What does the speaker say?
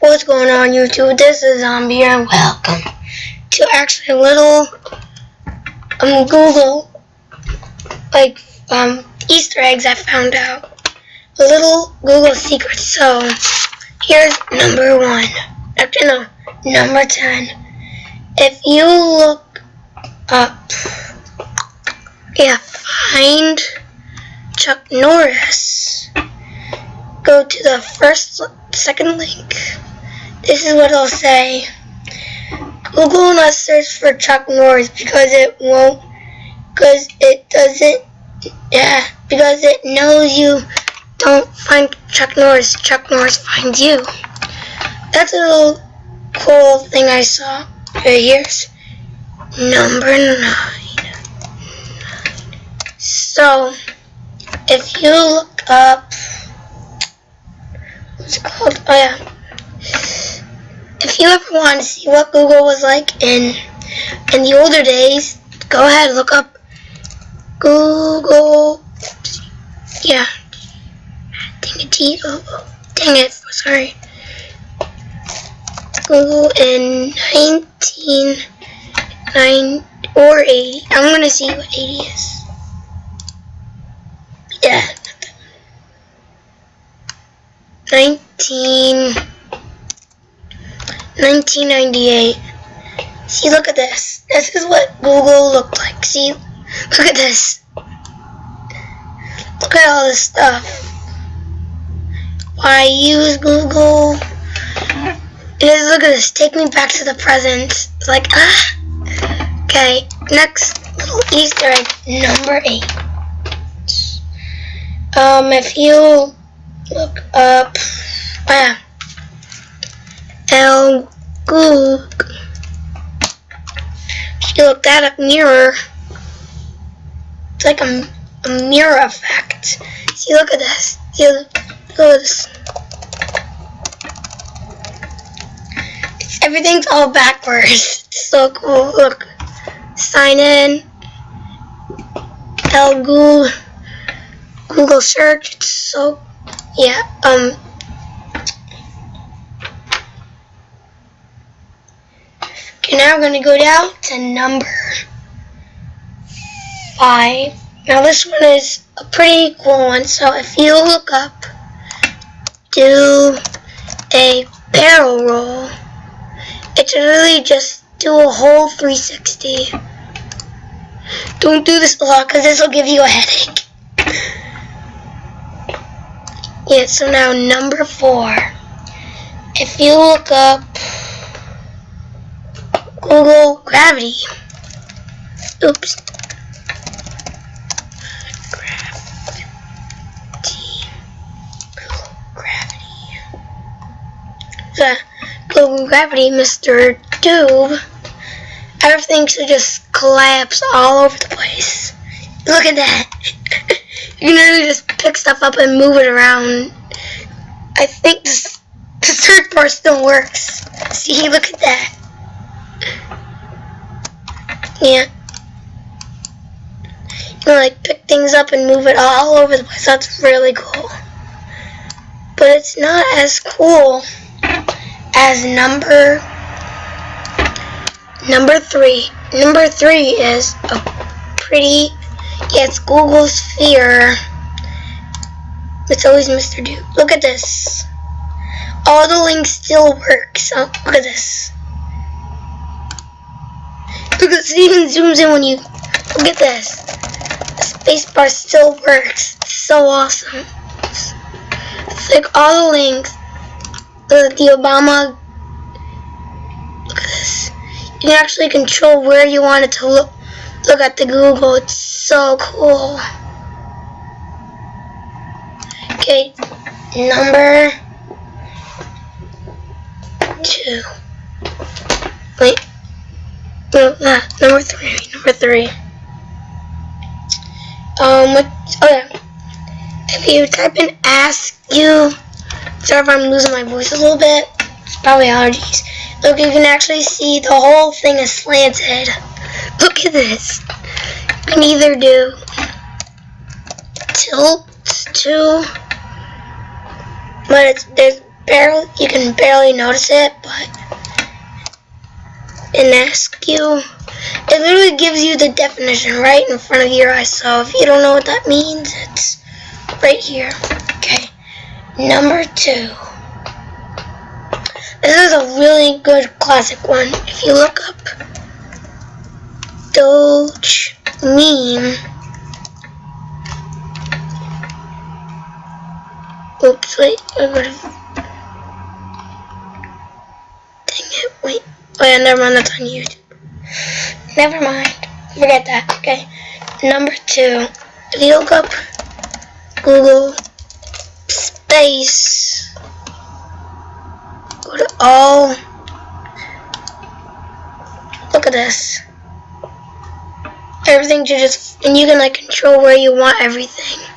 What's going on YouTube? This is Zombie and welcome to actually a little um Google like um Easter eggs I found out. A little Google secret. So here's number one. Actually no, number ten. If you look up yeah, find Chuck Norris. Go to the first second link. This is what it'll say. Google not search for Chuck Norris because it won't, because it doesn't, yeah, because it knows you don't find Chuck Norris. Chuck Norris finds you. That's a little cool thing I saw. Right here's number nine. So, if you look up, what's it called? Oh yeah. If you ever want to see what Google was like in in the older days, go ahead and look up Google. Yeah. Dang it. Oh, oh, dang it. Sorry. Google in 1990 or 80. I'm gonna see what 80 is. Yeah. 19, 1998. See, look at this. This is what Google looked like. See, look at this. Look at all this stuff. Why use Google? Is, look at this. Take me back to the present. Like, ah. Okay, next little Easter egg, number eight. Um, if you look up, oh yeah, El Goog, if you look that up mirror, it's like a, a mirror effect. See, look at this. See, look at this. It's, everything's all backwards. It's so cool. Look, sign in. El Goog. Google search. It's so yeah. Um. Now we're gonna go down to number five. Now this one is a pretty cool one. So if you look up, do a barrel roll. It's really just do a whole 360. Don't do this a lot because this will give you a headache. Yeah, so now number four. If you look up Google Gravity. Oops. Gravity. Google Gravity. Google Gravity, Mr. Doob. Everything should just collapse all over the place. Look at that. you can literally just pick stuff up and move it around. I think this, the search bar still works. See, look at that. Yeah. You can like pick things up and move it all over the place. That's really cool. But it's not as cool as number number three. Number three is a pretty yeah, it's Google Sphere. It's always Mr. Doob. Look at this. All the links still work. So look at this. Look it even zooms in when you look at this. The spacebar still works. It's so awesome. It's like all the links. The, the Obama. Look at this. You can actually control where you want it to look. Look at the Google. It's so cool. Okay, number two. Wait. No, uh, number three. Number three. Um, what, oh yeah. If you type in ask you, sorry if I'm losing my voice a little bit. It's probably allergies. Look, you can actually see the whole thing is slanted. Look at this. You can either do tilt to, but it's there's barely you can barely notice it, but in you. it literally gives you the definition right in front of your eyes. So if you don't know what that means, it's right here. Okay, number two. This is a really good classic one. If you look up Doge meme. Oops, wait, I would have. Dang it, wait. Oh yeah, never mind, that's on YouTube. Never mind. Forget that, okay. Number two. If you look up Google space, go to all. Look at this. Everything to just, and you can like control where you want everything.